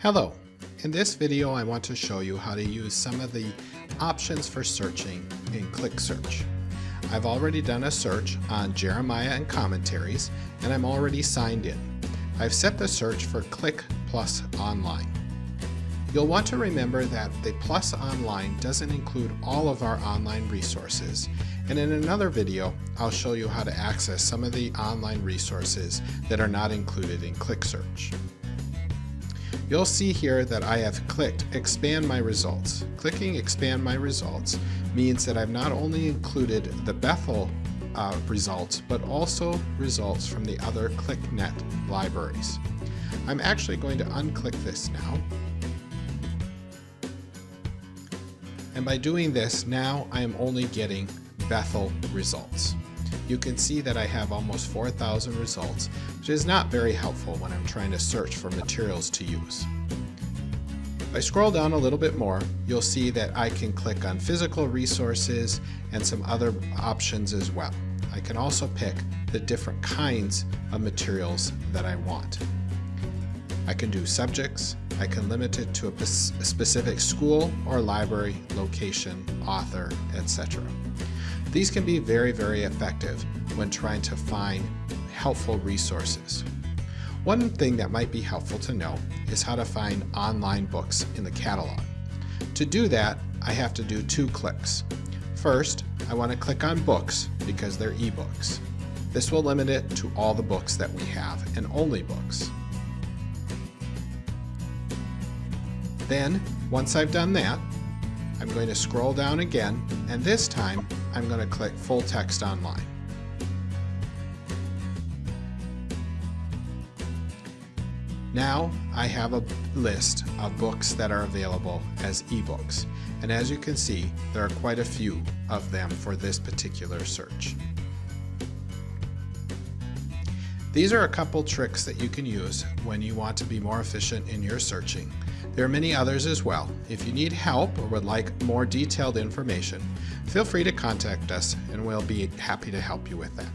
Hello! In this video I want to show you how to use some of the options for searching in ClickSearch. I've already done a search on Jeremiah and commentaries and I'm already signed in. I've set the search for Click Plus Online. You'll want to remember that the Plus Online doesn't include all of our online resources and in another video I'll show you how to access some of the online resources that are not included in ClickSearch. You'll see here that I have clicked Expand My Results. Clicking Expand My Results means that I've not only included the Bethel uh, results, but also results from the other ClickNet libraries. I'm actually going to unclick this now. And by doing this, now I am only getting Bethel results you can see that I have almost 4,000 results, which is not very helpful when I'm trying to search for materials to use. If I scroll down a little bit more, you'll see that I can click on physical resources and some other options as well. I can also pick the different kinds of materials that I want. I can do subjects, I can limit it to a specific school or library, location, author, etc. These can be very, very effective when trying to find helpful resources. One thing that might be helpful to know is how to find online books in the catalog. To do that, I have to do two clicks. First, I want to click on books because they're ebooks. This will limit it to all the books that we have and only books. Then, once I've done that, I'm going to scroll down again, and this time I'm going to click Full Text Online. Now I have a list of books that are available as ebooks, and as you can see, there are quite a few of them for this particular search. These are a couple tricks that you can use when you want to be more efficient in your searching. There are many others as well. If you need help or would like more detailed information, feel free to contact us and we'll be happy to help you with that.